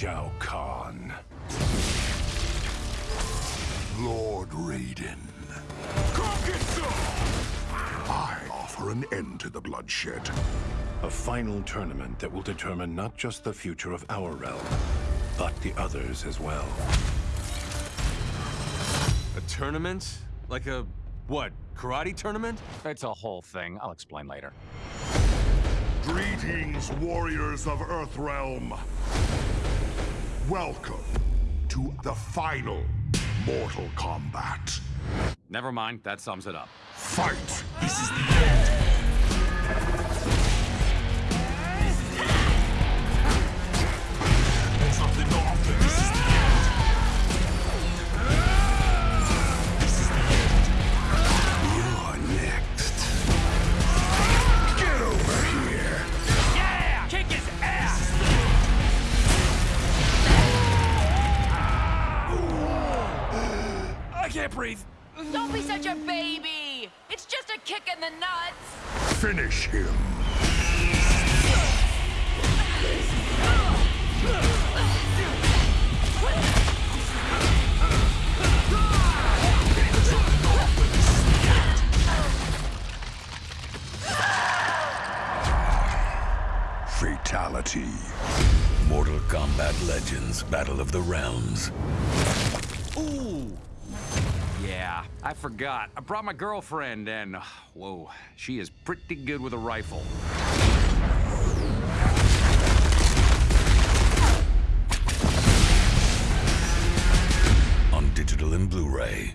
Shao Kahn. Lord Raiden. I offer an end to the bloodshed. A final tournament that will determine not just the future of our realm, but the others as well. A tournament? Like a, what, karate tournament? It's a whole thing. I'll explain later. Greetings, warriors of Earthrealm. Welcome to the final Mortal Kombat. Never mind, that sums it up. Fight! This is the end. I can't breathe. Don't be such a baby! It's just a kick in the nuts! Finish him. Fatality. Mortal Kombat Legends Battle of the Realms. I forgot. I brought my girlfriend and, uh, whoa, she is pretty good with a rifle. On digital and Blu-ray.